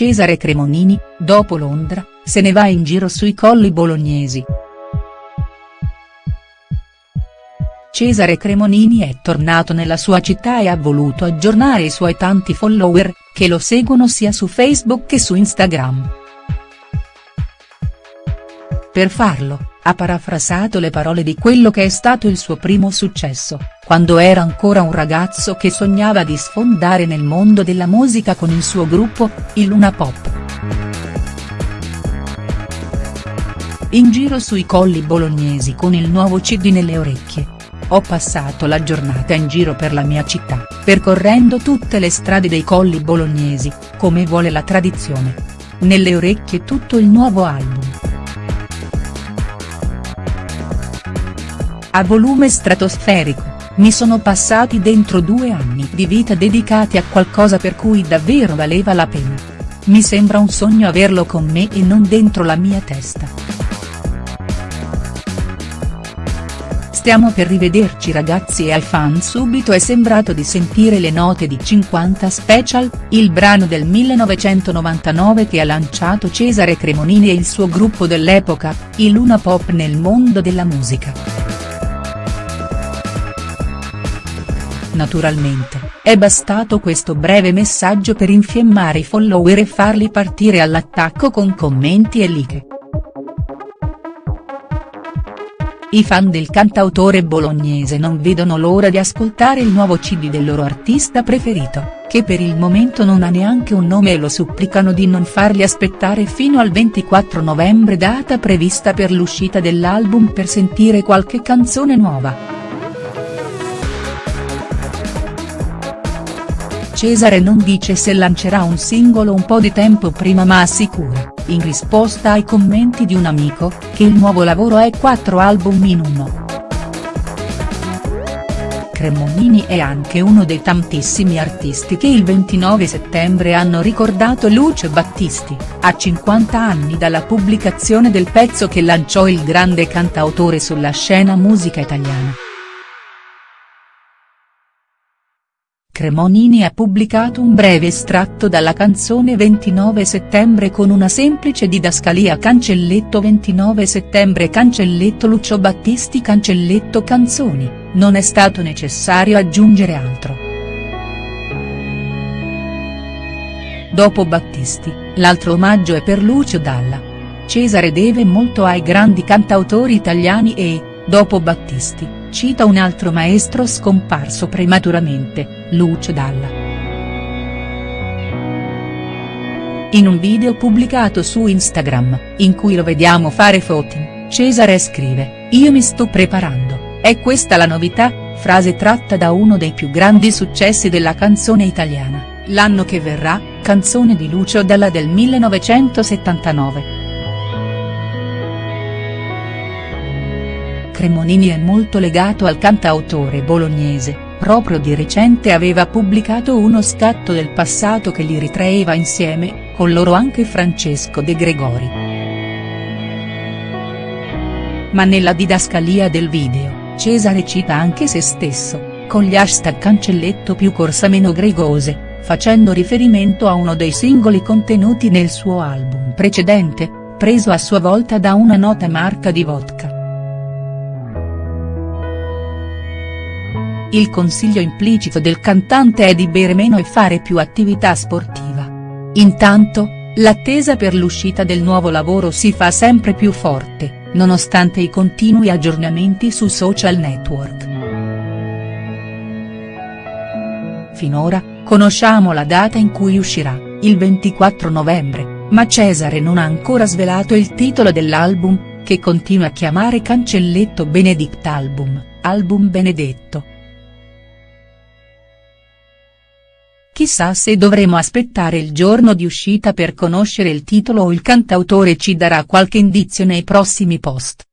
Cesare Cremonini, dopo Londra, se ne va in giro sui colli bolognesi. Cesare Cremonini è tornato nella sua città e ha voluto aggiornare i suoi tanti follower, che lo seguono sia su Facebook che su Instagram. Per farlo, ha parafrasato le parole di quello che è stato il suo primo successo, quando era ancora un ragazzo che sognava di sfondare nel mondo della musica con il suo gruppo, il Luna Pop. In giro sui colli bolognesi con il nuovo cd nelle orecchie. Ho passato la giornata in giro per la mia città, percorrendo tutte le strade dei colli bolognesi, come vuole la tradizione. Nelle orecchie tutto il nuovo album. A volume stratosferico, mi sono passati dentro due anni di vita dedicati a qualcosa per cui davvero valeva la pena. Mi sembra un sogno averlo con me e non dentro la mia testa. Stiamo per rivederci ragazzi e ai fan subito è sembrato di sentire le note di 50 Special, il brano del 1999 che ha lanciato Cesare Cremonini e il suo gruppo dell'epoca, il Luna Pop nel mondo della musica. Naturalmente, è bastato questo breve messaggio per infiammare i follower e farli partire all'attacco con commenti e like. I fan del cantautore bolognese non vedono l'ora di ascoltare il nuovo cd del loro artista preferito, che per il momento non ha neanche un nome e lo supplicano di non farli aspettare fino al 24 novembre data prevista per l'uscita dell'album per sentire qualche canzone nuova. Cesare non dice se lancerà un singolo un po' di tempo prima ma assicura, in risposta ai commenti di un amico, che il nuovo lavoro è quattro album in uno. Cremonini è anche uno dei tantissimi artisti che il 29 settembre hanno ricordato Lucio Battisti, a 50 anni dalla pubblicazione del pezzo che lanciò il grande cantautore sulla scena musica italiana. Cremonini ha pubblicato un breve estratto dalla canzone 29 settembre con una semplice didascalia cancelletto 29 settembre cancelletto Lucio Battisti cancelletto canzoni, non è stato necessario aggiungere altro. Dopo Battisti, l'altro omaggio è per Lucio Dalla. Cesare deve molto ai grandi cantautori italiani e, dopo Battisti, cita un altro maestro scomparso prematuramente, Lucio Dalla. In un video pubblicato su Instagram, in cui lo vediamo fare footing, Cesare scrive, Io mi sto preparando, è questa la novità, frase tratta da uno dei più grandi successi della canzone italiana, L'anno che verrà, canzone di Lucio Dalla del 1979. Cremonini è molto legato al cantautore bolognese, proprio di recente aveva pubblicato uno scatto del passato che li ritraeva insieme, con loro anche Francesco De Gregori. Ma nella didascalia del video, Cesare cita anche se stesso, con gli hashtag cancelletto più corsa meno gregose, facendo riferimento a uno dei singoli contenuti nel suo album precedente, preso a sua volta da una nota marca di vodka. Il consiglio implicito del cantante è di bere meno e fare più attività sportiva. Intanto, l'attesa per l'uscita del nuovo lavoro si fa sempre più forte, nonostante i continui aggiornamenti su social network. Finora, conosciamo la data in cui uscirà, il 24 novembre, ma Cesare non ha ancora svelato il titolo dell'album, che continua a chiamare Cancelletto Benedict Album, album benedetto. Chissà se dovremo aspettare il giorno di uscita per conoscere il titolo o il cantautore ci darà qualche indizio nei prossimi post.